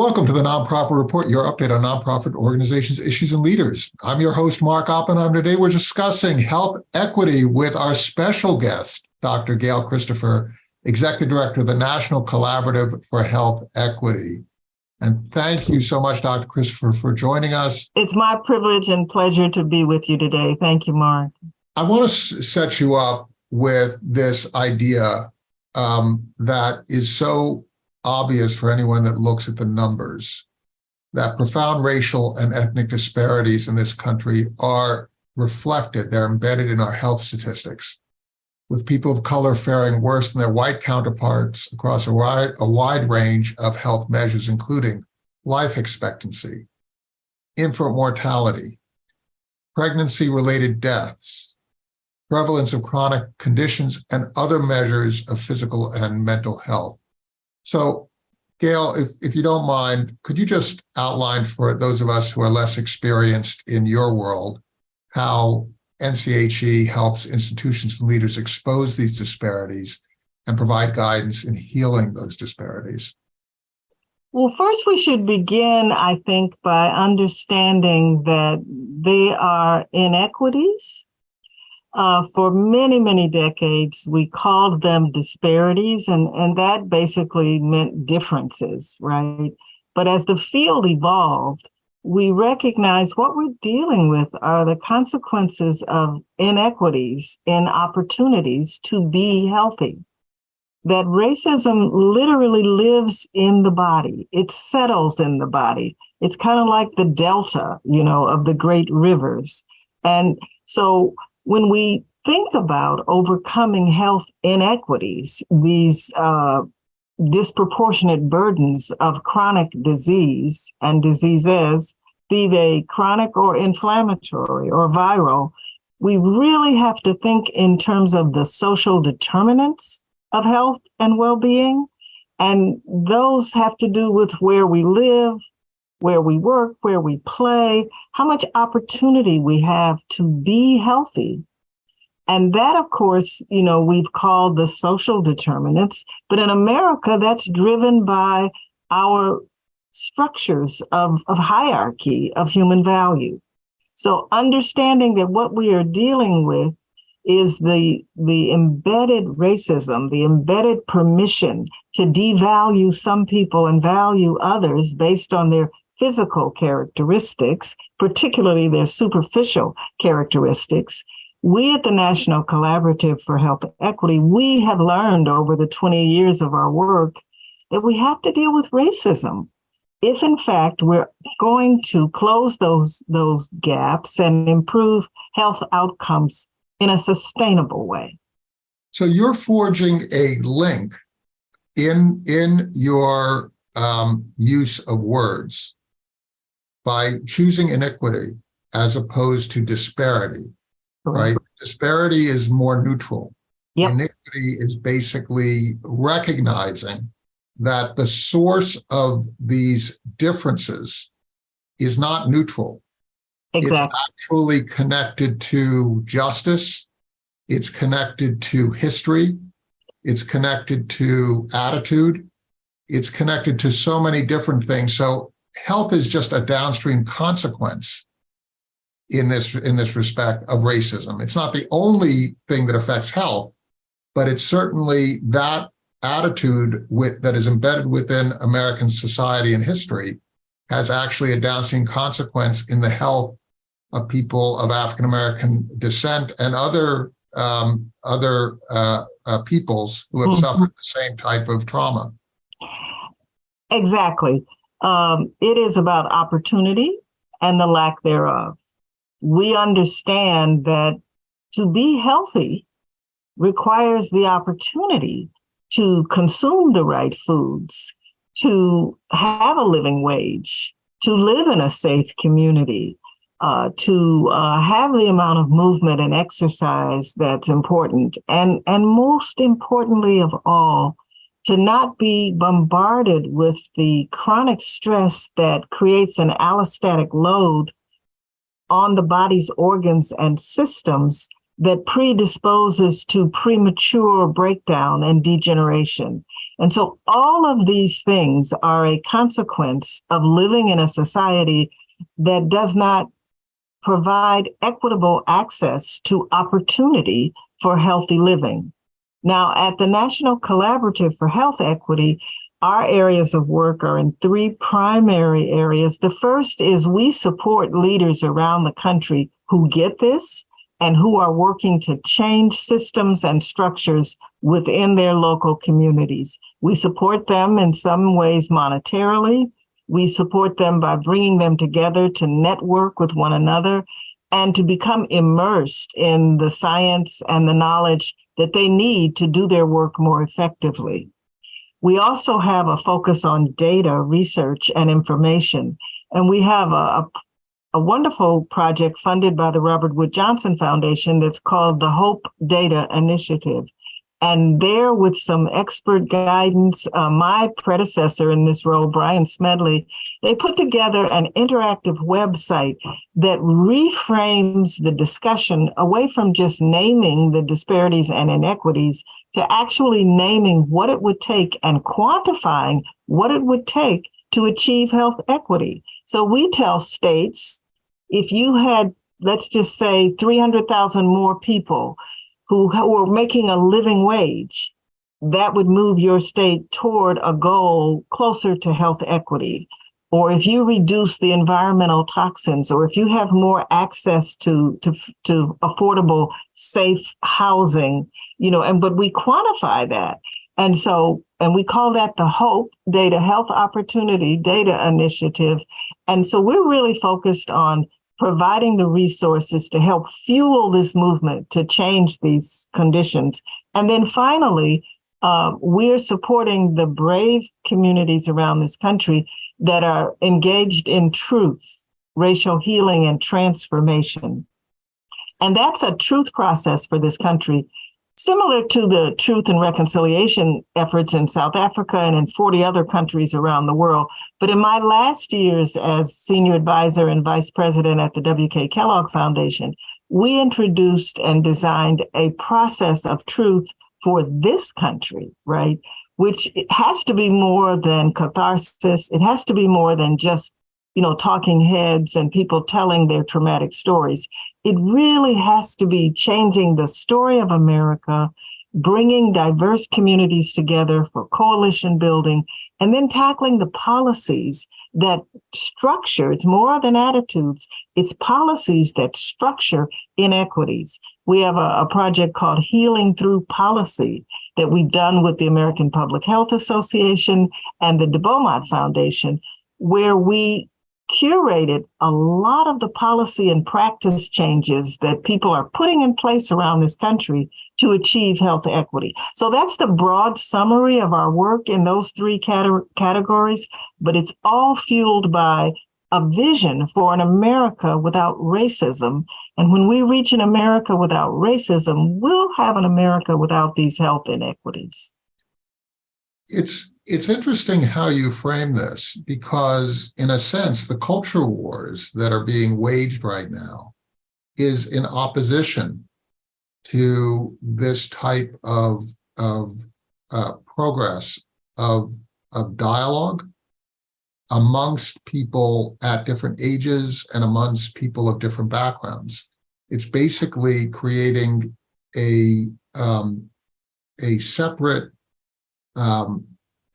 Welcome to the Nonprofit Report, your update on nonprofit organizations, issues, and leaders. I'm your host, Mark Oppenheim. Today, we're discussing health equity with our special guest, Dr. Gail Christopher, Executive Director of the National Collaborative for Health Equity. And thank you so much, Dr. Christopher, for joining us. It's my privilege and pleasure to be with you today. Thank you, Mark. I want to set you up with this idea um, that is so obvious for anyone that looks at the numbers that profound racial and ethnic disparities in this country are reflected, they're embedded in our health statistics, with people of color faring worse than their white counterparts across a wide, a wide range of health measures, including life expectancy, infant mortality, pregnancy-related deaths, prevalence of chronic conditions, and other measures of physical and mental health. So Gail, if, if you don't mind, could you just outline for those of us who are less experienced in your world, how NCHE helps institutions and leaders expose these disparities and provide guidance in healing those disparities? Well, first we should begin, I think, by understanding that they are inequities uh, for many, many decades, we called them disparities, and, and that basically meant differences, right? But as the field evolved, we recognize what we're dealing with are the consequences of inequities in opportunities to be healthy. That racism literally lives in the body. It settles in the body. It's kind of like the delta, you know, of the great rivers. And so when we think about overcoming health inequities, these uh, disproportionate burdens of chronic disease and diseases, be they chronic or inflammatory or viral, we really have to think in terms of the social determinants of health and well-being. And those have to do with where we live, where we work, where we play, how much opportunity we have to be healthy. And that, of course, you know, we've called the social determinants, but in America, that's driven by our structures of, of hierarchy of human value. So understanding that what we are dealing with is the, the embedded racism, the embedded permission to devalue some people and value others based on their physical characteristics, particularly their superficial characteristics. We at the National Collaborative for Health Equity, we have learned over the 20 years of our work that we have to deal with racism. If in fact we're going to close those, those gaps and improve health outcomes in a sustainable way. So you're forging a link in, in your um, use of words by choosing inequity as opposed to disparity, right? Disparity is more neutral. Yep. Inequity is basically recognizing that the source of these differences is not neutral. Exactly. It's actually connected to justice. It's connected to history. It's connected to attitude. It's connected to so many different things. So health is just a downstream consequence in this in this respect of racism. It's not the only thing that affects health, but it's certainly that attitude with that is embedded within American society and history has actually a downstream consequence in the health of people of African American descent and other um, other uh, uh, peoples who have mm -hmm. suffered the same type of trauma. Exactly. Um, it is about opportunity and the lack thereof. We understand that to be healthy requires the opportunity to consume the right foods, to have a living wage, to live in a safe community, uh, to uh, have the amount of movement and exercise that's important. And, and most importantly of all, to not be bombarded with the chronic stress that creates an allostatic load on the body's organs and systems that predisposes to premature breakdown and degeneration. And so all of these things are a consequence of living in a society that does not provide equitable access to opportunity for healthy living. Now, at the National Collaborative for Health Equity, our areas of work are in three primary areas. The first is we support leaders around the country who get this and who are working to change systems and structures within their local communities. We support them in some ways monetarily. We support them by bringing them together to network with one another and to become immersed in the science and the knowledge that they need to do their work more effectively. We also have a focus on data, research, and information. And we have a, a, wonderful project funded by the Robert Wood Johnson Foundation that's called the Hope Data Initiative. And there, with some expert guidance, uh, my predecessor in this role, Brian Smedley, they put together an interactive website that reframes the discussion away from just naming the disparities and inequities to actually naming what it would take and quantifying what it would take to achieve health equity. So we tell states, if you had, let's just say 300,000 more people who were making a living wage, that would move your state toward a goal closer to health equity. Or if you reduce the environmental toxins, or if you have more access to, to, to affordable, safe housing, you know, and but we quantify that. And so, and we call that the HOPE Data Health Opportunity Data Initiative. And so we're really focused on providing the resources to help fuel this movement to change these conditions. And then finally, uh, we're supporting the brave communities around this country that are engaged in truth, racial healing, and transformation. And that's a truth process for this country Similar to the truth and reconciliation efforts in South Africa and in 40 other countries around the world. But in my last years as senior advisor and vice president at the W.K. Kellogg Foundation, we introduced and designed a process of truth for this country, right? Which has to be more than catharsis. It has to be more than just you know, talking heads and people telling their traumatic stories. It really has to be changing the story of America, bringing diverse communities together for coalition building, and then tackling the policies that structure, it's more than attitudes, it's policies that structure inequities. We have a, a project called Healing Through Policy that we've done with the American Public Health Association and the De Beaumont Foundation, where we curated a lot of the policy and practice changes that people are putting in place around this country to achieve health equity. So that's the broad summary of our work in those three cate categories, but it's all fueled by a vision for an America without racism. And when we reach an America without racism, we'll have an America without these health inequities. It's it's interesting how you frame this because in a sense, the culture wars that are being waged right now is in opposition to this type of, of uh, progress of, of dialogue amongst people at different ages and amongst people of different backgrounds. It's basically creating a, um, a separate um,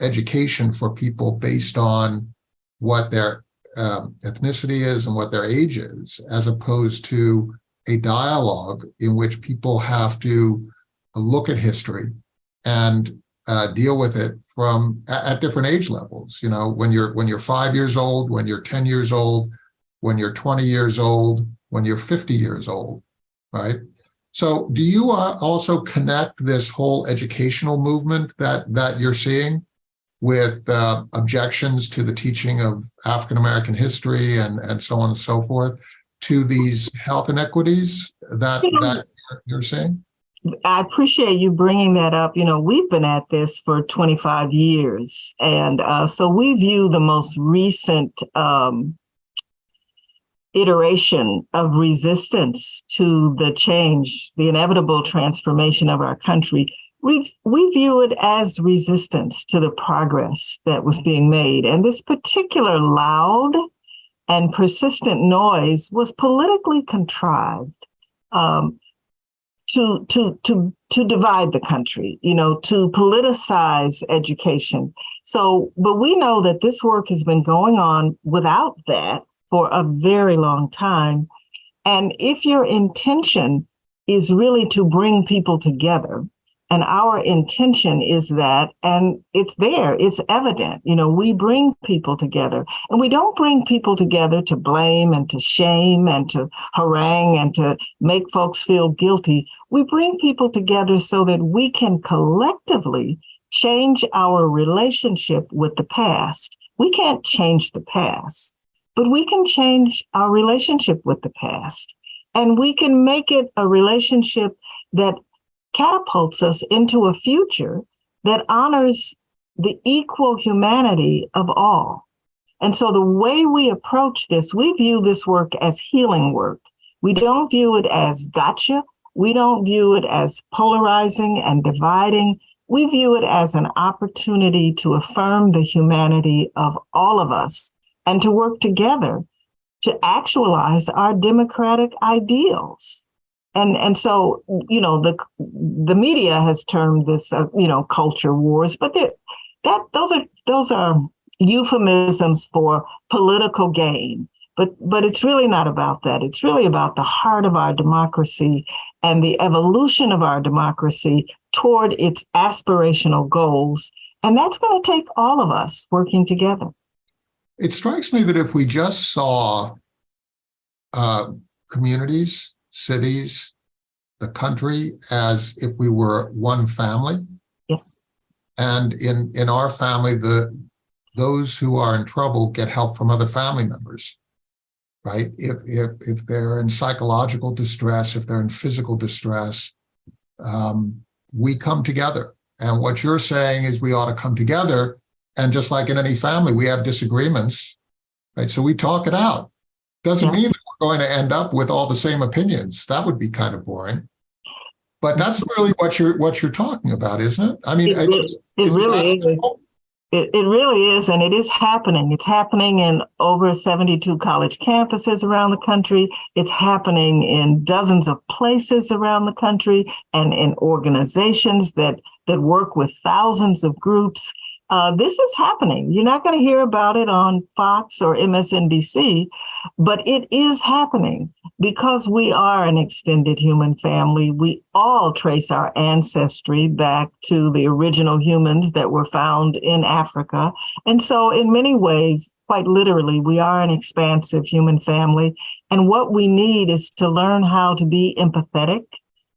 education for people based on what their um, ethnicity is and what their age is, as opposed to a dialogue in which people have to look at history and uh, deal with it from at, at different age levels. You know, when you're when you're five years old, when you're 10 years old, when you're 20 years old, when you're 50 years old, right? So do you uh, also connect this whole educational movement that that you're seeing with uh, objections to the teaching of African-American history and, and so on and so forth to these health inequities that, that you're saying? I appreciate you bringing that up. You know, we've been at this for 25 years. And uh, so we view the most recent um, iteration of resistance to the change, the inevitable transformation of our country we we view it as resistance to the progress that was being made. And this particular loud and persistent noise was politically contrived um, to to to to divide the country, you know, to politicize education. So, but we know that this work has been going on without that for a very long time. And if your intention is really to bring people together, and our intention is that, and it's there, it's evident, you know, we bring people together and we don't bring people together to blame and to shame and to harangue and to make folks feel guilty. We bring people together so that we can collectively change our relationship with the past. We can't change the past, but we can change our relationship with the past. And we can make it a relationship that catapults us into a future that honors the equal humanity of all. And so the way we approach this, we view this work as healing work. We don't view it as gotcha. We don't view it as polarizing and dividing. We view it as an opportunity to affirm the humanity of all of us and to work together to actualize our democratic ideals. And, and so, you know, the, the media has termed this, uh, you know, culture wars, but that, those are, those are euphemisms for political gain. But, but it's really not about that. It's really about the heart of our democracy and the evolution of our democracy toward its aspirational goals. And that's going to take all of us working together. It strikes me that if we just saw uh, communities, cities, the country as if we were one family. Yeah. And in, in our family, the those who are in trouble get help from other family members, right? If, if, if they're in psychological distress, if they're in physical distress, um, we come together. And what you're saying is we ought to come together. And just like in any family, we have disagreements, right? So we talk it out. Doesn't Yeah. mean going to end up with all the same opinions. That would be kind of boring. But that's really what you're what you're talking about, isn't it? I mean, It I really- just- It isn't really is. It, it really is, and it is happening. It's happening in over 72 college campuses around the country. It's happening in dozens of places around the country and in organizations that, that work with thousands of groups. Uh, this is happening. You're not going to hear about it on Fox or MSNBC, but it is happening because we are an extended human family. We all trace our ancestry back to the original humans that were found in Africa. And so, in many ways, quite literally, we are an expansive human family. And what we need is to learn how to be empathetic,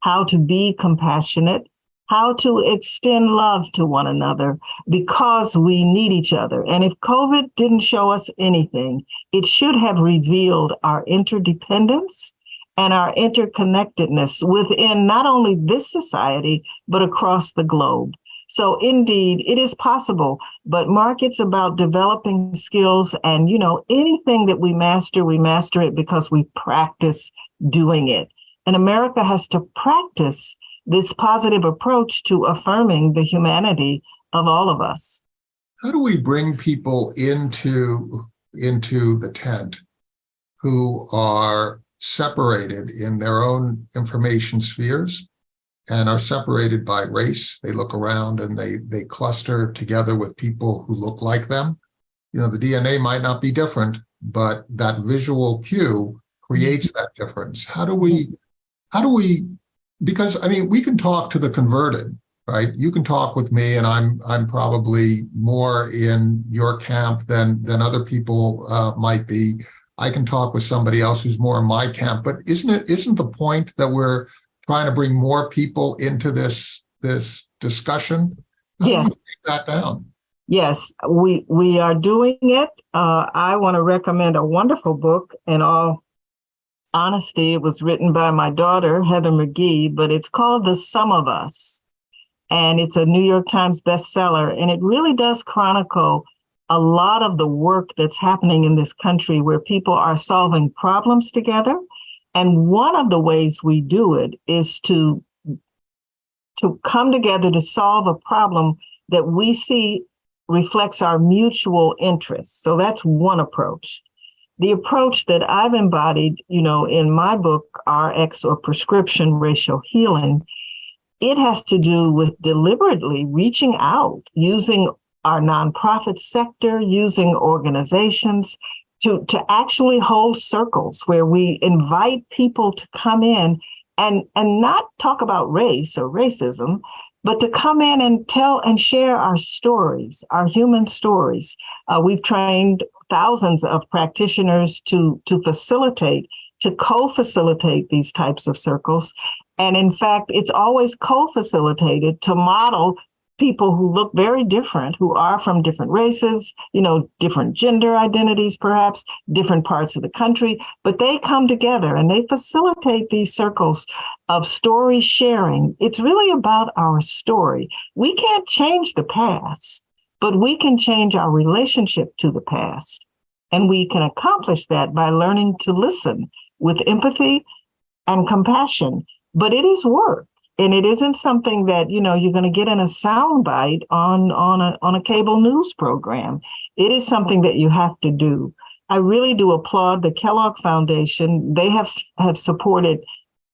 how to be compassionate, how to extend love to one another because we need each other. And if COVID didn't show us anything, it should have revealed our interdependence and our interconnectedness within not only this society, but across the globe. So indeed, it is possible, but Mark, it's about developing skills and, you know, anything that we master, we master it because we practice doing it. And America has to practice this positive approach to affirming the humanity of all of us. How do we bring people into, into the tent who are separated in their own information spheres and are separated by race? They look around and they, they cluster together with people who look like them. You know, the DNA might not be different, but that visual cue creates mm-hmm. that difference. How do we, how do we, because I mean, we can talk to the converted, right? You can talk with me and I'm I'm probably more in your camp than than other people uh, might be. I can talk with somebody else who's more in my camp, but isn't it isn't the point that we're trying to bring more people into this this discussion? How Yes. that down. Yes, we we are doing it. Uh, I want to recommend a wonderful book. In all honesty, it was written by my daughter Heather McGhee, but it's called "The Sum of Us," and it's a New York Times bestseller. And it really does chronicle a lot of the work that's happening in this country, where people are solving problems together. And one of the ways we do it is to to come together to solve a problem that we see reflects our mutual interests. So that's one approach. The approach that I've embodied, you know, in my book, RX or Prescription Racial Healing, it has to do with deliberately reaching out, using our nonprofit sector, using organizations to, to actually hold circles where we invite people to come in and, and not talk about race or racism, but to come in and tell and share our stories, our human stories. Uh, we've trained thousands of practitioners to, to facilitate, to co-facilitate these types of circles. And in fact, it's always co-facilitated to model people who look very different, who are from different races, you know, different gender identities, perhaps different parts of the country, but they come together and they facilitate these circles of story sharing. It's really about our story. We can't change the past, but we can change our relationship to the past. And we can accomplish that by learning to listen with empathy and compassion. But it is work and it isn't something that you know you're going to get in a soundbite on on a on a cable news program. It is something that you have to do. I really do applaud the Kellogg Foundation. They have have supported.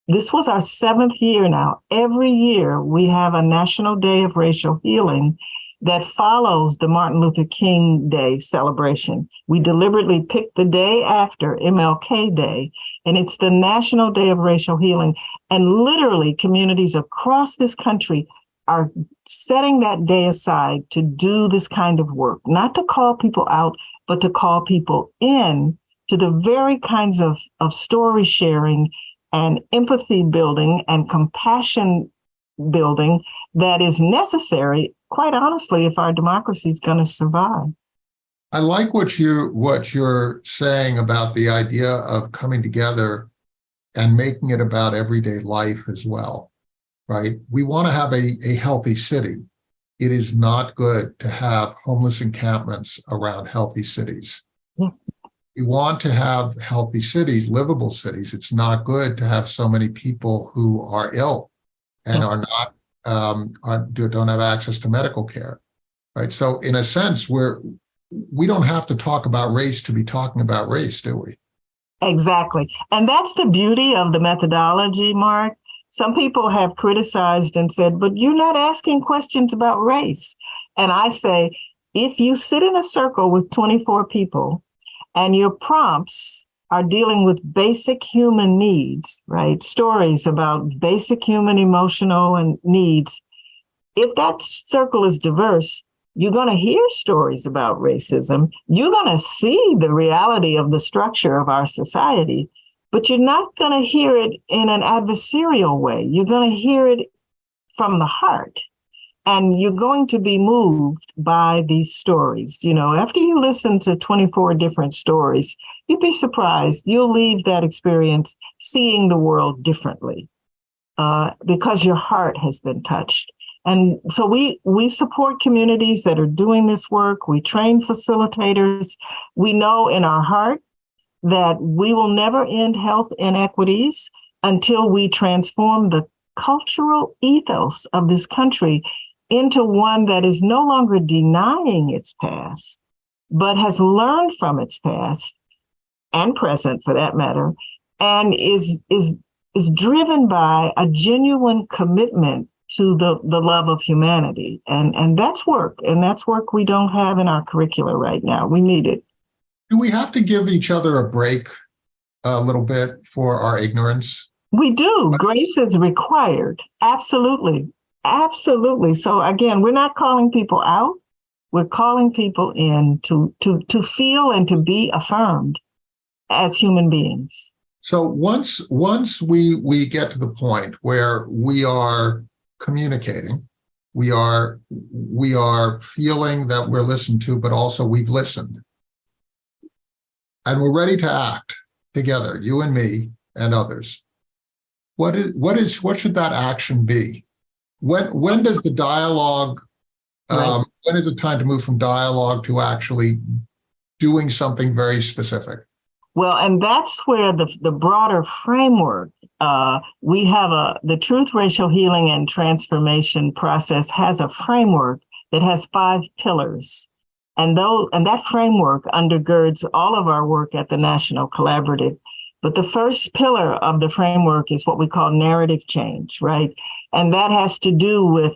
This was our seventh year now. Every year we have a National Day of Racial Healing that follows the Martin Luther King Day celebration. We deliberately picked the day after MLK Day, and it's the National Day of Racial Healing. And literally, communities across this country are setting that day aside to do this kind of work, not to call people out, but to call people in to the very kinds of, of story sharing and empathy building and compassion building that is necessary, quite honestly, if our democracy is going to survive. I like what you what you're saying about the idea of coming together and making it about everyday life as well, right? We want to have a, a healthy city. It is not good to have homeless encampments around healthy cities. Yeah. We want to have healthy cities, livable cities. It's not good to have so many people who are ill and Yeah. are not um, are, do- don't have access to medical care, right? So in a sense, we're we don't have to talk about race to be talking about race, do we? Exactly. And that's the beauty of the methodology, Mark. Some people have criticized and said, but you're not asking questions about race. And I say, if you sit in a circle with 24 people and your prompts are dealing with basic human needs, right? Stories about basic human emotional and needs. If that circle is diverse, you're going to hear stories about racism. You're going to see the reality of the structure of our society, but you're not going to hear it in an adversarial way. You're going to hear it from the heart. And you're going to be moved by these stories. You know, after you listen to 24 different stories, you'd be surprised. You'll leave that experience seeing the world differently uh, because your heart has been touched. And so we we support communities that are doing this work. We train facilitators. We know in our heart that we will never end health inequities until we transform the cultural ethos of this country into one that is no longer denying its past, but has learned from its past and present for that matter, and is is is driven by a genuine commitment to the, the love of humanity. And, and that's work. And that's work we don't have in our curricula right now. We need it. Do we have to give each other a break a little bit for our ignorance? We do. Grace is required. Absolutely. Absolutely. So again, we're not calling people out. We're calling people in to, to, to feel and to be affirmed as human beings. So once once we we get to the point where we are communicating, we are we are feeling that we're listened to, but also we've listened, and we're ready to act together, you and me and others. What is what is what should that action be? When when does the dialogue? Um, when is it time to move from dialogue to actually doing something very specific? Well, and that's where the, the broader framework, uh, we have a, the Truth Racial Healing and Transformation process has a framework that has five pillars. And though, and that framework undergirds all of our work at the National Collaborative. But the first pillar of the framework is what we call narrative change, right? And that has to do with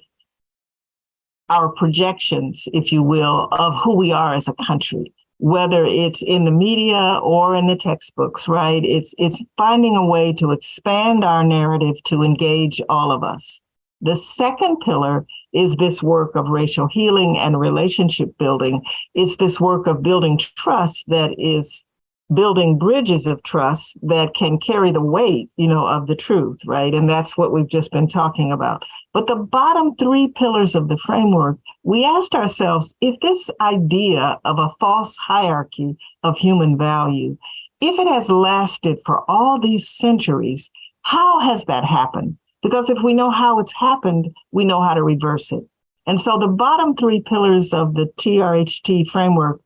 our projections, if you will, of who we are as a country whether it's in the media or in the textbooks, right? It's it's finding a way to expand our narrative to engage all of us. The second pillar is this work of racial healing and relationship building. It's this work of building trust that is building bridges of trust that can carry the weight, you know, of the truth, right? And that's what we've just been talking about. But the bottom three pillars of the framework, we asked ourselves if this idea of a false hierarchy of human value, if it has lasted for all these centuries, how has that happened? Because if we know how it's happened, we know how to reverse it. And so the bottom three pillars of the TRHT framework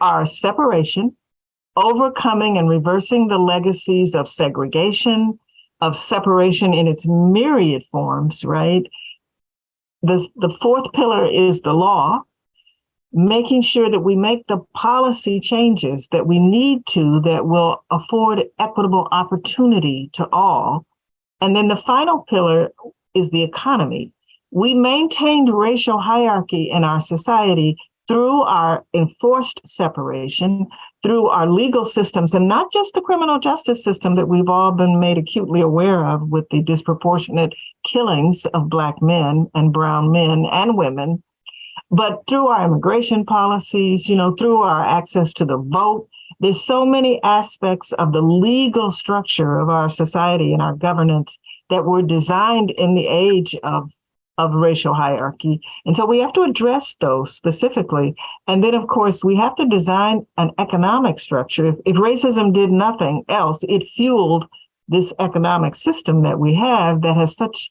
are separation, overcoming and reversing the legacies of segregation, of separation in its myriad forms, right? The, the fourth pillar is the law, making sure that we make the policy changes that we need to that will afford equitable opportunity to all. And then the final pillar is the economy. We maintained racial hierarchy in our society through our enforced separation, through our legal systems, and not just the criminal justice system that we've all been made acutely aware of with the disproportionate killings of Black men and Brown men and women, but through our immigration policies, you know, through our access to the vote. There's so many aspects of the legal structure of our society and our governance that were designed in the age of of racial hierarchy. And so we have to address those specifically. And then, of course, we have to design an economic structure. If, if racism did nothing else, it fueled this economic system that we have that has such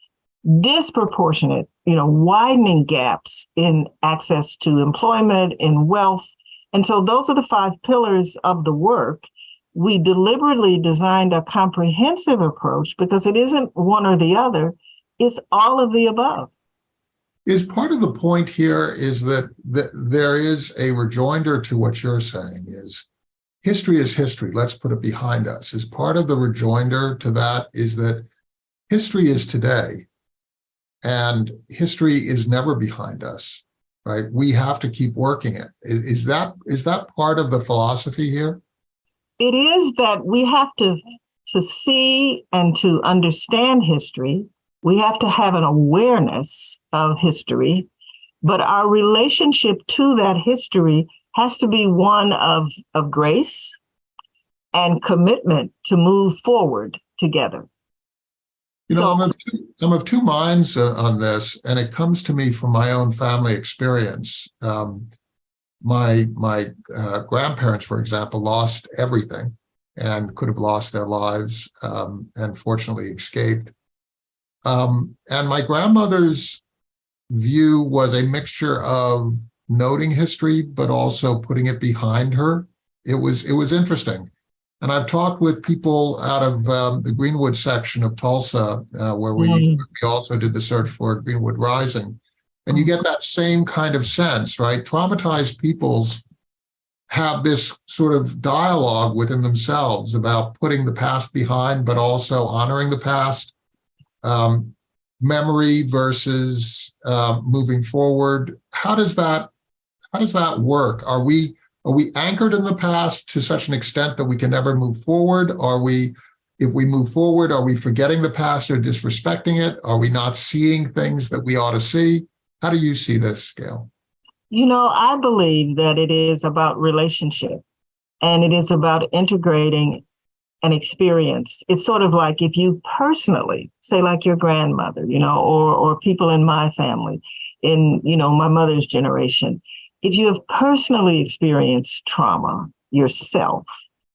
disproportionate, you know, widening gaps in access to employment, in wealth. And so those are the five pillars of the work. We deliberately designed a comprehensive approach because it isn't one or the other, it's all of the above. Is part of the point here is that, that there is a rejoinder to what you're saying is history is history. Let's put it behind us. Is part of the rejoinder to that is that history is today and history is never behind us, right? We have to keep working it. Is, is that is that part of the philosophy here? It is that we have to to see and to understand history we have to have an awareness of history, but our relationship to that history has to be one of, of grace and commitment to move forward together. You know, So- I'm of two, I'm of two minds uh, on this, and it comes to me from my own family experience. Um, my my uh, grandparents, for example, lost everything and could have lost their lives, um, and fortunately escaped. Um, and my grandmother's view was a mixture of noting history, but also putting it behind her. It was it was interesting. And I've talked with people out of um, the Greenwood section of Tulsa, uh, where we, Mm. we also did the search for Greenwood Rising. And you get that same kind of sense, right? Traumatized peoples have this sort of dialogue within themselves about putting the past behind, but also honoring the past um, memory versus uh, moving forward. How does that how does that work? Are we are we anchored in the past to such an extent that we can never move forward? Are we if we move forward, are we forgetting the past or disrespecting it? Are we not seeing things that we ought to see? How do you see this, Gail? You know, I believe that it is about relationship and it is about integrating an experience. It's sort of like if you personally, say like your grandmother, you know, or or people in my family, in, you know, my mother's generation, if you have personally experienced trauma yourself,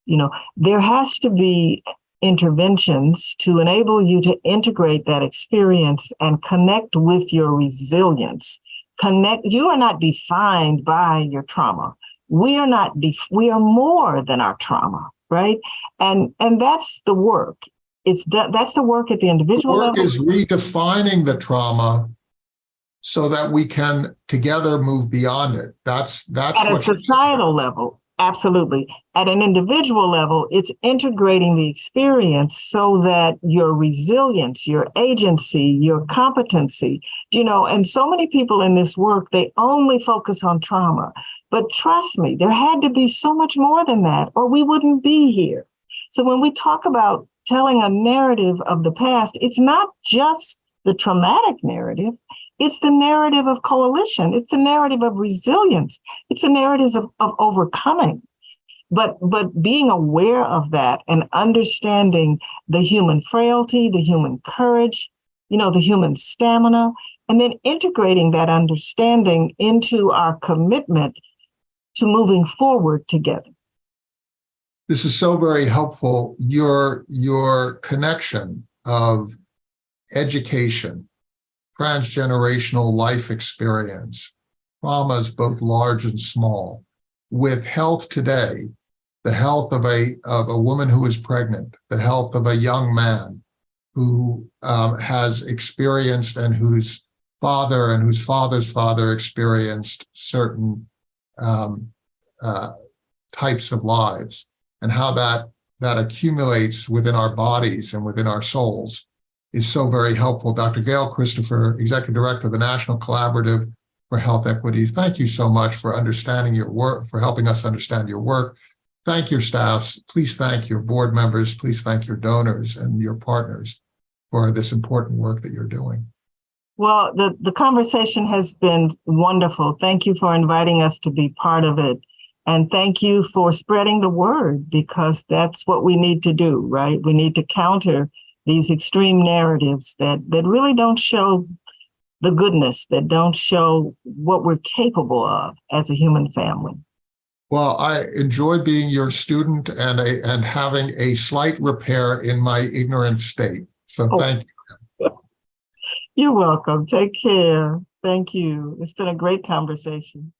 you know, there has to be interventions to enable you to integrate that experience and connect with your resilience. Connect, you are not defined by your trauma. We are not, we are more than our trauma. Right? And and that's the work. It's that's the work at the The individual work level. is redefining the trauma so that we can together move beyond it. That's, that's at a societal level, absolutely. At an individual level, it's integrating the experience so that your resilience, your agency, your competency, you know, and so many people in this work, they only focus on trauma. But trust me, there had to be so much more than that, or we wouldn't be here. So when we talk about telling a narrative of the past, it's not just the traumatic narrative. It's the narrative of coalition. It's the narrative of resilience. It's the narratives of, of overcoming. But but being aware of that and understanding the human frailty, the human courage, you know, the human stamina, and then integrating that understanding into our commitment to moving forward together. This is so very helpful. Your, your connection of education, transgenerational life experience, traumas both large and small, with health today, the health of a, of a woman who is pregnant, the health of a young man who um, has experienced and whose father and whose father's father experienced certain um, uh, types of lives and how that that accumulates within our bodies and within our souls is so very helpful. Dr. Gail Christopher, Executive Director of the National Collaborative for Health Equity, thank you so much for understanding your work, for helping us understand your work. Thank your staffs. Please thank your board members. Please thank your donors and your partners for this important work that you're doing. Well, the, the conversation has been wonderful. Thank you for inviting us to be part of it. And thank you for spreading the word because that's what we need to do, right? We need to counter these extreme narratives that, that really don't show the goodness, that don't show what we're capable of as a human family. Well, I enjoy being your student and a, and having a slight repair in my ignorant state. So Oh. thank you. You're welcome. Take care. Thank you. It's been a great conversation.